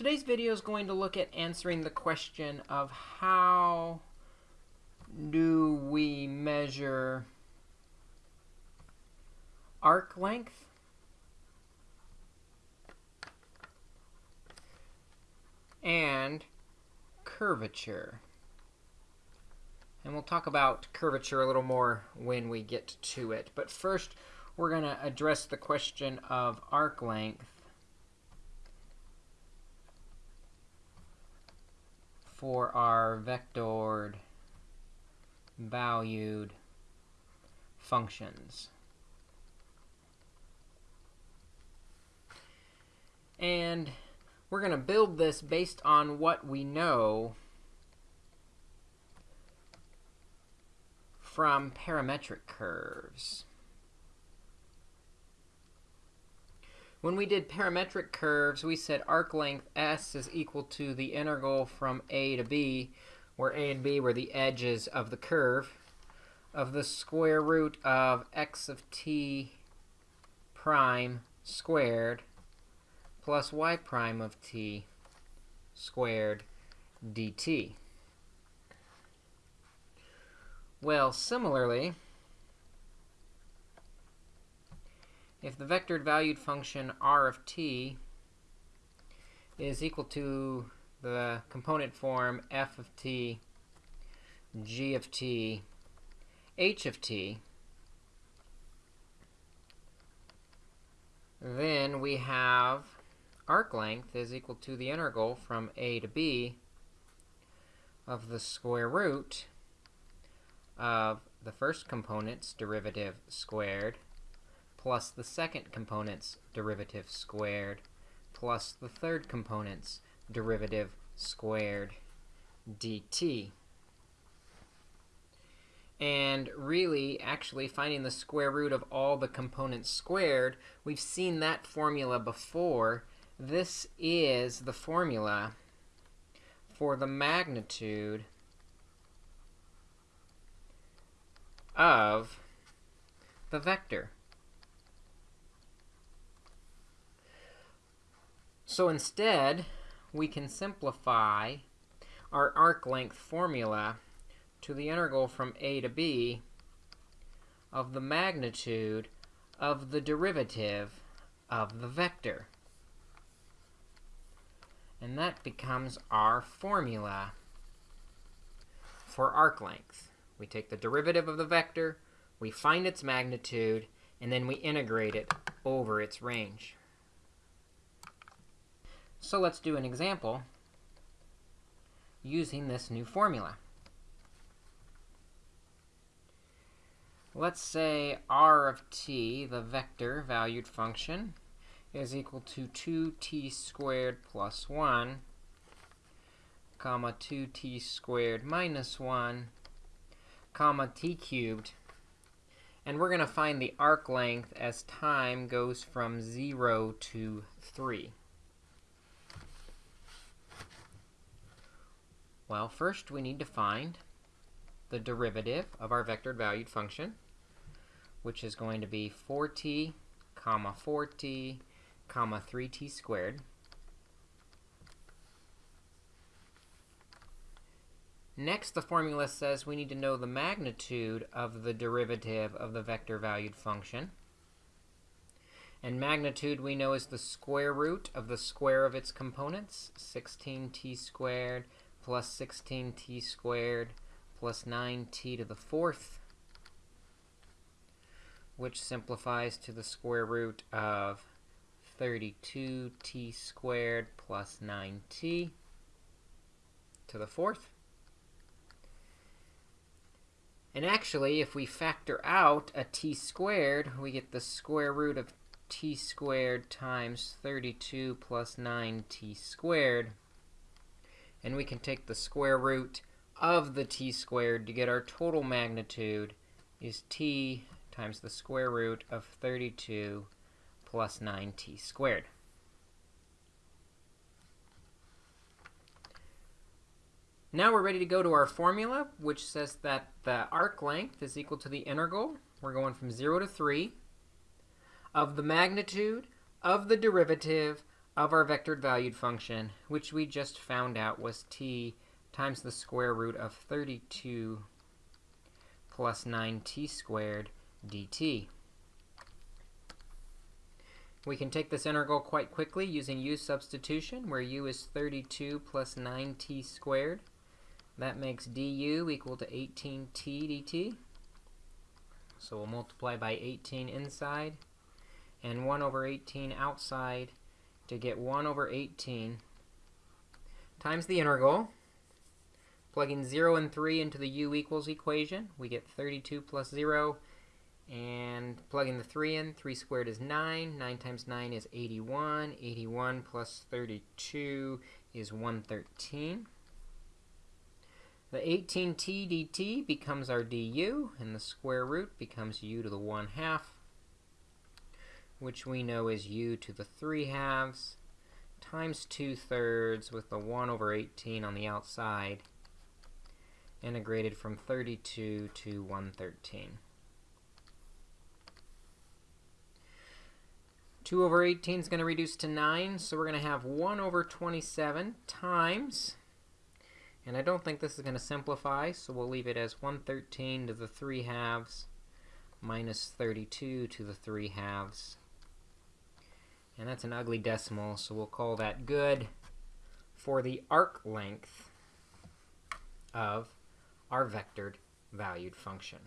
Today's video is going to look at answering the question of how do we measure arc length and curvature. And we'll talk about curvature a little more when we get to it. But first, we're going to address the question of arc length for our vectored valued functions. And we're going to build this based on what we know from parametric curves. When we did parametric curves, we said arc length s is equal to the integral from a to b, where a and b were the edges of the curve, of the square root of x of t prime squared plus y prime of t squared dt. Well, similarly, if the vectored valued function r of t is equal to the component form f of t, g of t, h of t, then we have arc length is equal to the integral from a to b of the square root of the first component's derivative squared plus the second component's derivative squared plus the third component's derivative squared dt. And really, actually, finding the square root of all the components squared, we've seen that formula before. This is the formula for the magnitude of the vector. So instead, we can simplify our arc length formula to the integral from a to b of the magnitude of the derivative of the vector. And that becomes our formula for arc length. We take the derivative of the vector, we find its magnitude, and then we integrate it over its range. So let's do an example using this new formula. Let's say r of t, the vector valued function, is equal to 2t squared plus 1, comma 2t squared minus 1, comma t cubed. And we're going to find the arc length as time goes from 0 to 3. Well, first we need to find the derivative of our vectored valued function, which is going to be 4t, comma 4t, comma 3t squared. Next, the formula says we need to know the magnitude of the derivative of the vector valued function. And magnitude we know is the square root of the square of its components, 16t squared plus 16t squared plus 9t to the fourth, which simplifies to the square root of 32t squared plus 9t to the fourth. And actually, if we factor out a t squared, we get the square root of t squared times 32 plus 9t squared, and we can take the square root of the t squared to get our total magnitude is t times the square root of 32 plus 9t squared. Now we're ready to go to our formula, which says that the arc length is equal to the integral. We're going from 0 to 3 of the magnitude of the derivative of our vectored valued function, which we just found out was t times the square root of 32 plus 9t squared dt. We can take this integral quite quickly using u substitution, where u is 32 plus 9t squared. That makes du equal to 18t dt. So we'll multiply by 18 inside and 1 over 18 outside to get 1 over 18 times the integral. Plugging 0 and 3 into the u equals equation, we get 32 plus 0 and plugging the 3 in, 3 squared is 9. 9 times 9 is 81. 81 plus 32 is 113. The 18t dt becomes our du, and the square root becomes u to the 1 half, which we know is u to the 3 halves, times 2 thirds with the 1 over 18 on the outside, integrated from 32 to 113. 2 over 18 is going to reduce to 9, so we're going to have 1 over 27 times, and I don't think this is going to simplify, so we'll leave it as 113 to the 3 halves minus 32 to the 3 halves. And that's an ugly decimal, so we'll call that good for the arc length of our vectored valued function.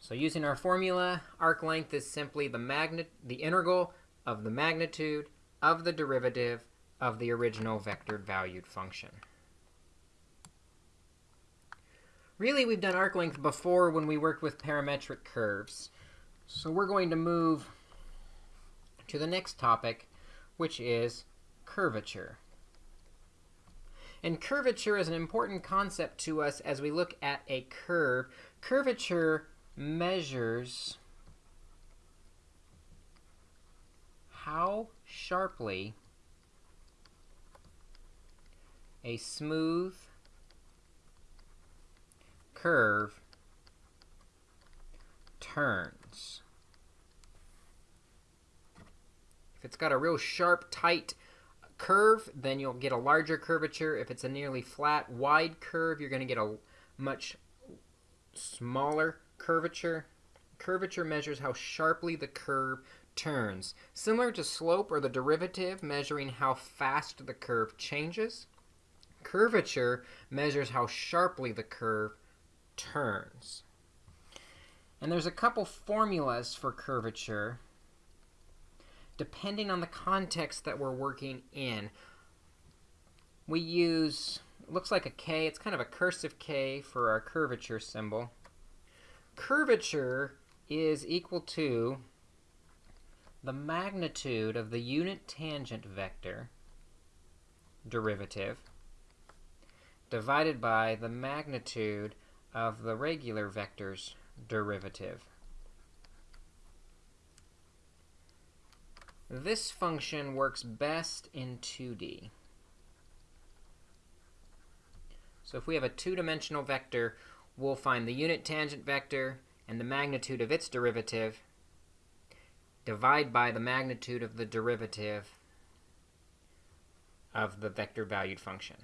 So using our formula, arc length is simply the, the integral of the magnitude of the derivative of the original vectored valued function. Really, we've done arc length before when we worked with parametric curves. So we're going to move to the next topic, which is curvature. And curvature is an important concept to us as we look at a curve. Curvature measures how sharply a smooth curve turns. If it's got a real sharp, tight curve, then you'll get a larger curvature. If it's a nearly flat, wide curve, you're going to get a much smaller curvature. Curvature measures how sharply the curve turns. Similar to slope or the derivative measuring how fast the curve changes, curvature measures how sharply the curve turns. And there's a couple formulas for curvature depending on the context that we're working in. We use, looks like a K, it's kind of a cursive K for our curvature symbol curvature is equal to the magnitude of the unit tangent vector derivative divided by the magnitude of the regular vector's derivative. This function works best in 2D. So if we have a two-dimensional vector, we'll find the unit tangent vector and the magnitude of its derivative, divide by the magnitude of the derivative of the vector valued function.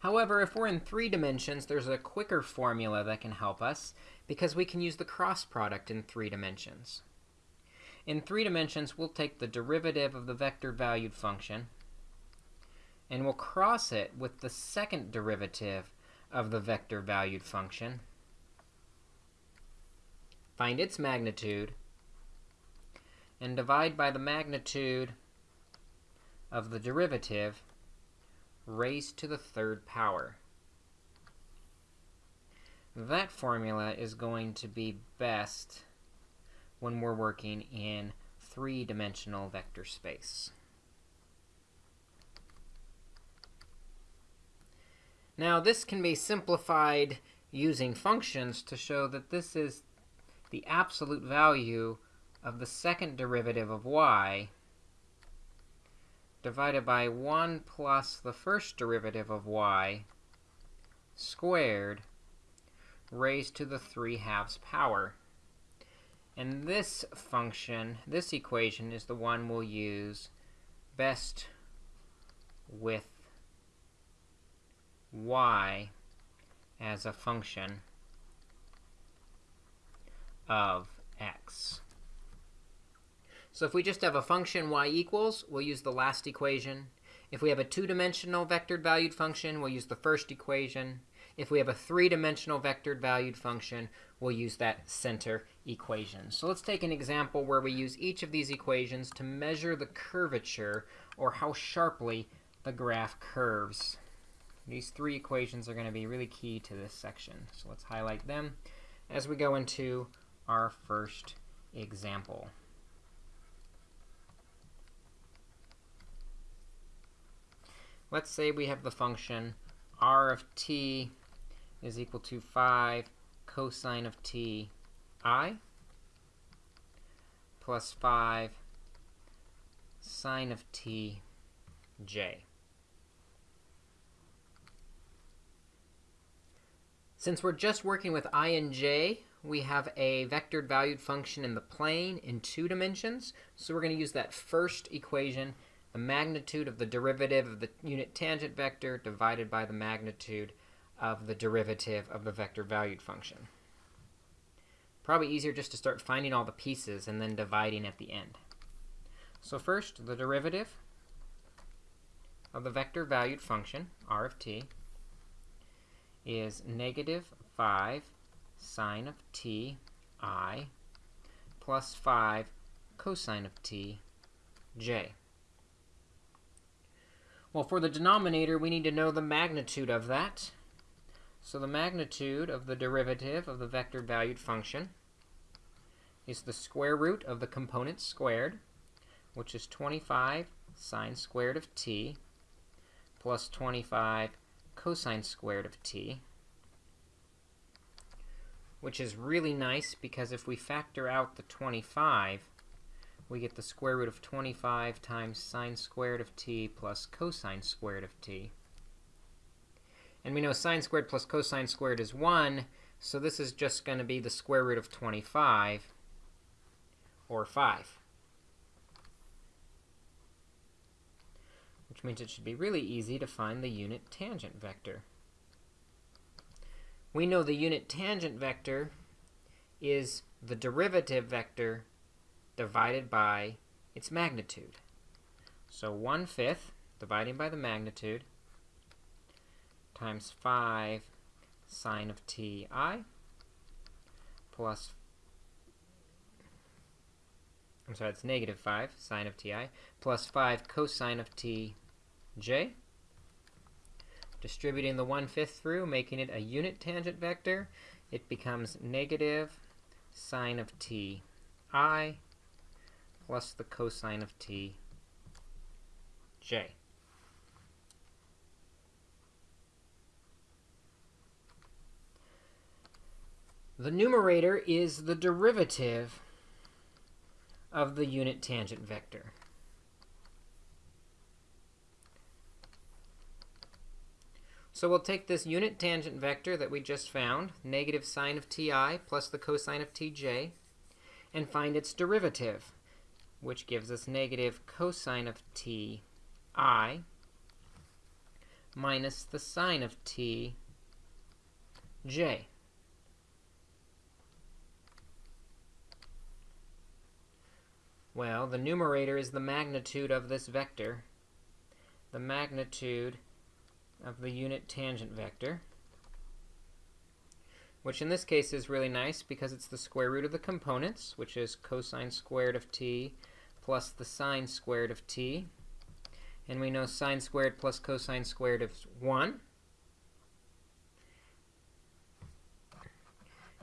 However, if we're in three dimensions, there's a quicker formula that can help us because we can use the cross product in three dimensions. In three dimensions, we'll take the derivative of the vector valued function, and we'll cross it with the second derivative of the vector valued function, find its magnitude, and divide by the magnitude of the derivative raised to the third power. That formula is going to be best when we're working in three-dimensional vector space. Now, this can be simplified using functions to show that this is the absolute value of the second derivative of y divided by 1 plus the first derivative of y squared raised to the 3 halves power. And this function, this equation, is the one we'll use best with y as a function of x. So if we just have a function y equals, we'll use the last equation. If we have a two-dimensional vectored valued function, we'll use the first equation. If we have a three-dimensional vectored valued function, we'll use that center equation. So let's take an example where we use each of these equations to measure the curvature, or how sharply the graph curves. These three equations are going to be really key to this section. So let's highlight them as we go into our first example. Let's say we have the function r of t is equal to 5 cosine of t i plus 5 sine of t j. Since we're just working with i and j, we have a vectored valued function in the plane in two dimensions. So we're going to use that first equation, the magnitude of the derivative of the unit tangent vector divided by the magnitude of the derivative of the vector valued function. Probably easier just to start finding all the pieces and then dividing at the end. So first, the derivative of the vector valued function, r of t, is negative 5 sine of t i plus 5 cosine of t j. Well, for the denominator, we need to know the magnitude of that. So the magnitude of the derivative of the vector valued function is the square root of the component squared, which is 25 sine squared of t plus 25 cosine squared of t, which is really nice because if we factor out the 25, we get the square root of 25 times sine squared of t plus cosine squared of t. And we know sine squared plus cosine squared is 1, so this is just going to be the square root of 25, or 5. which means it should be really easy to find the unit tangent vector. We know the unit tangent vector is the derivative vector divided by its magnitude. So 1 fifth, dividing by the magnitude, times 5 sine of ti plus, I'm sorry, it's negative 5 sine of ti, plus 5 cosine of t j. Distributing the 1 fifth through, making it a unit tangent vector, it becomes negative sine of t i plus the cosine of t The numerator is the derivative of the unit tangent vector. So we'll take this unit tangent vector that we just found, negative sine of ti plus the cosine of tj, and find its derivative, which gives us negative cosine of ti minus the sine of t Well, the numerator is the magnitude of this vector. The magnitude of the unit tangent vector, which in this case is really nice because it's the square root of the components, which is cosine squared of t plus the sine squared of t. And we know sine squared plus cosine squared is 1.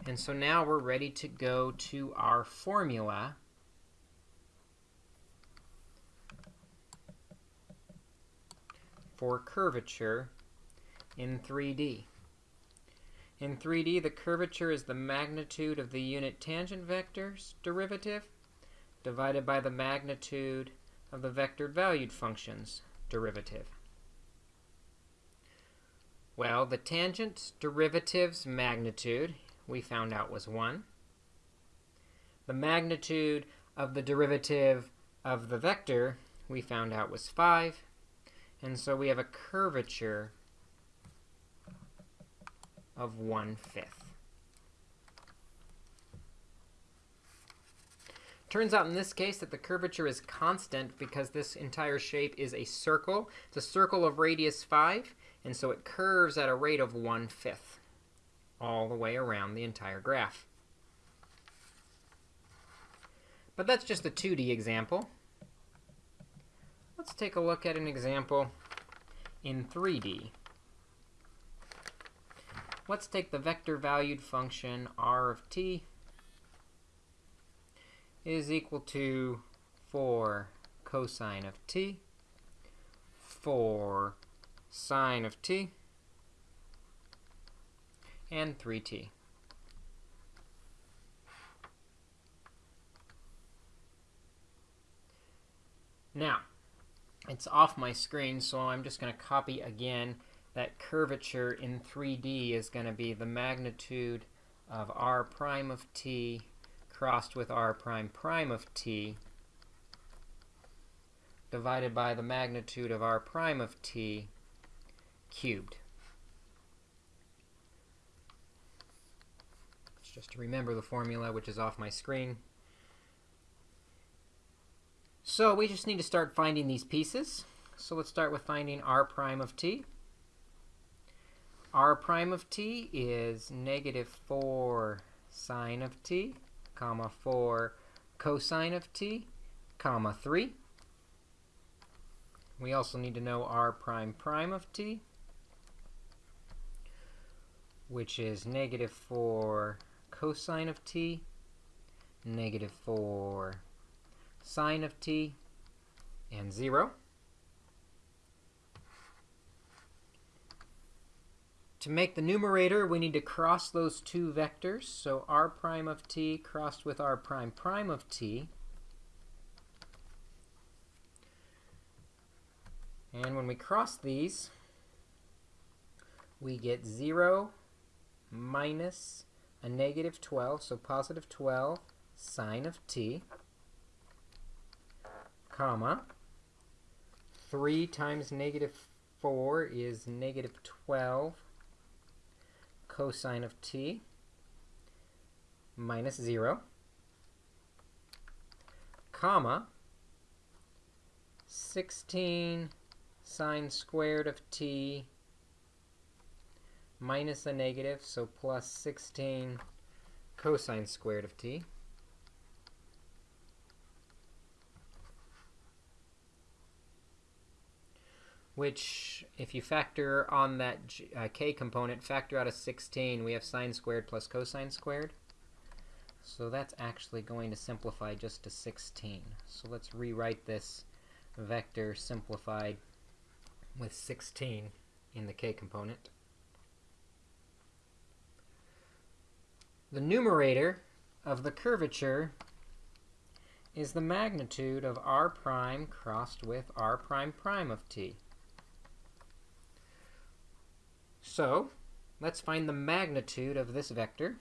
And so now we're ready to go to our formula for curvature in 3D. In 3D, the curvature is the magnitude of the unit tangent vector's derivative divided by the magnitude of the vector valued function's derivative. Well, the tangent derivative's magnitude we found out was 1. the magnitude of the derivative of the vector we found out was 5. And so we have a curvature of 1 fifth. Turns out in this case that the curvature is constant because this entire shape is a circle. It's a circle of radius 5, and so it curves at a rate of 1 fifth all the way around the entire graph. But that's just a 2D example. Let's take a look at an example in 3D. Let's take the vector-valued function r of t is equal to 4 cosine of t, 4 sine of t, and 3t. Now, it's off my screen, so I'm just going to copy again that curvature in 3D is going to be the magnitude of r prime of t crossed with r prime prime of t divided by the magnitude of r prime of t cubed. Just to remember the formula, which is off my screen. So we just need to start finding these pieces. So let's start with finding r prime of t. r prime of t is negative 4 sine of t comma 4 cosine of t, comma 3. We also need to know r prime prime of t, which is negative 4 cosine of t, negative 4 sine of t, and 0. To make the numerator, we need to cross those two vectors. So r prime of t crossed with r prime prime of t. And when we cross these, we get 0 minus a negative 12, so positive 12 sine of t, comma, 3 times negative 4 is negative 12 cosine of t minus 0, comma, 16 sine squared of t minus a negative, so plus 16 cosine squared of t. which, if you factor on that uh, k component, factor out a 16, we have sine squared plus cosine squared. So that's actually going to simplify just to 16. So let's rewrite this vector simplified with 16 in the k component. The numerator of the curvature is the magnitude of r prime crossed with r prime prime of t. So let's find the magnitude of this vector,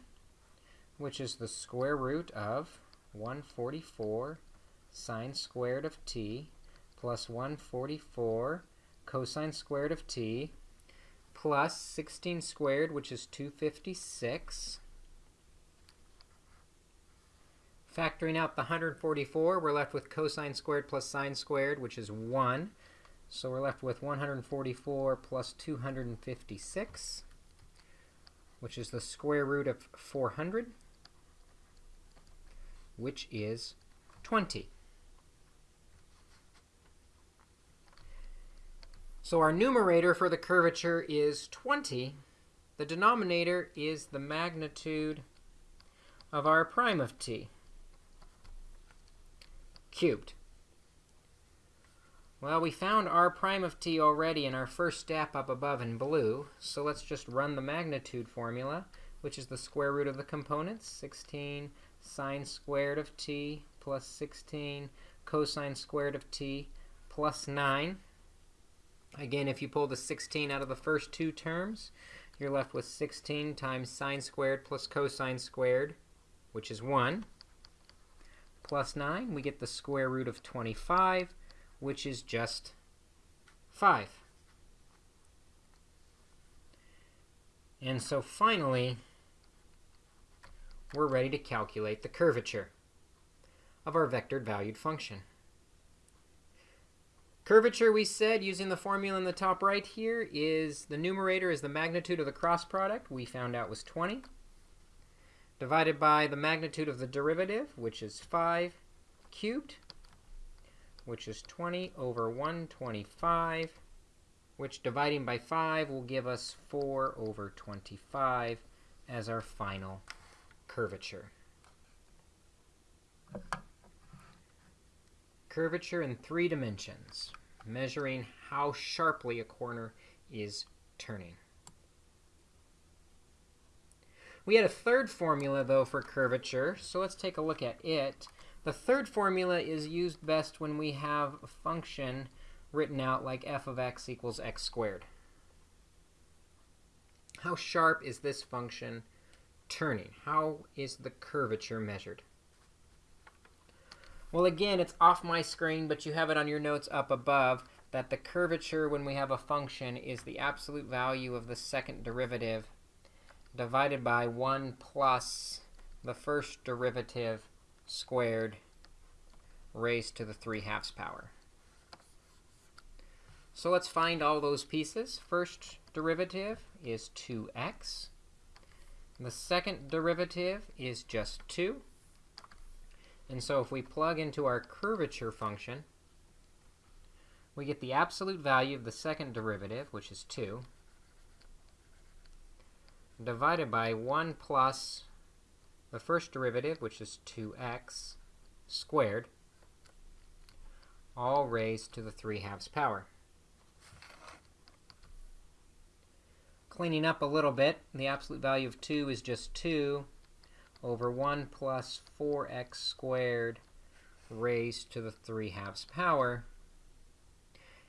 which is the square root of 144 sine squared of t plus 144 cosine squared of t plus 16 squared, which is 256. Factoring out the 144, we're left with cosine squared plus sine squared, which is 1. So we're left with 144 plus 256, which is the square root of 400, which is 20. So our numerator for the curvature is 20. The denominator is the magnitude of r prime of t cubed. Well, we found r prime of t already in our first step up above in blue, so let's just run the magnitude formula, which is the square root of the components, 16 sine squared of t plus 16 cosine squared of t plus 9. Again, if you pull the 16 out of the first two terms, you're left with 16 times sine squared plus cosine squared, which is 1. plus 9, we get the square root of 25, which is just 5. And so finally, we're ready to calculate the curvature of our vectored valued function. Curvature, we said, using the formula in the top right here, is the numerator is the magnitude of the cross product. We found out was 20. Divided by the magnitude of the derivative, which is 5 cubed, which is 20 over 125, which dividing by 5 will give us 4 over 25 as our final curvature. Curvature in three dimensions, measuring how sharply a corner is turning. We had a third formula, though, for curvature, so let's take a look at it. The third formula is used best when we have a function written out like f of x equals x squared. How sharp is this function turning? How is the curvature measured? Well, again, it's off my screen, but you have it on your notes up above that the curvature when we have a function is the absolute value of the second derivative divided by 1 plus the first derivative squared raised to the 3 halves power. So let's find all those pieces. First derivative is 2x. The second derivative is just 2. And so if we plug into our curvature function, we get the absolute value of the second derivative, which is 2, divided by 1 plus the first derivative, which is 2x squared, all raised to the 3 halves power. Cleaning up a little bit, the absolute value of 2 is just 2 over 1 plus 4x squared raised to the 3 halves power.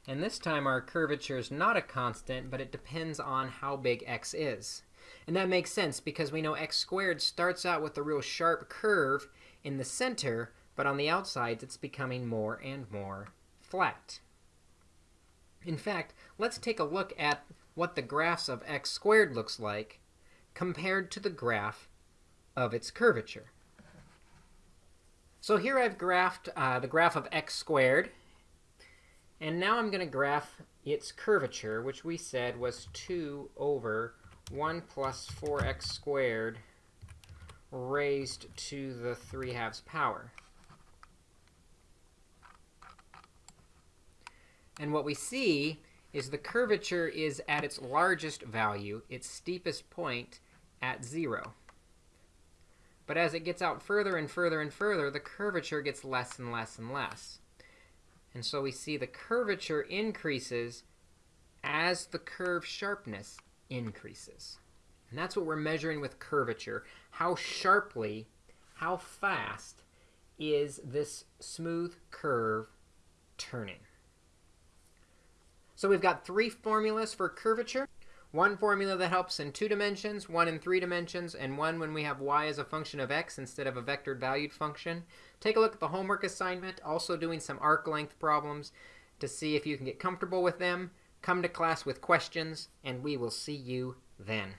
And this time our curvature is not a constant, but it depends on how big x is. And that makes sense because we know x squared starts out with a real sharp curve in the center, but on the outsides it's becoming more and more flat. In fact, let's take a look at what the graphs of x squared looks like compared to the graph of its curvature. So here I've graphed uh, the graph of x squared. And now I'm going to graph its curvature, which we said was 2 over 1 plus 4x squared raised to the 3 halves power. And what we see is the curvature is at its largest value, its steepest point, at 0. But as it gets out further and further and further, the curvature gets less and less and less. And so we see the curvature increases as the curve sharpness increases. And that's what we're measuring with curvature. How sharply, how fast is this smooth curve turning? So we've got three formulas for curvature. One formula that helps in two dimensions, one in three dimensions, and one when we have y as a function of x instead of a vectored valued function. Take a look at the homework assignment, also doing some arc length problems to see if you can get comfortable with them. Come to class with questions, and we will see you then.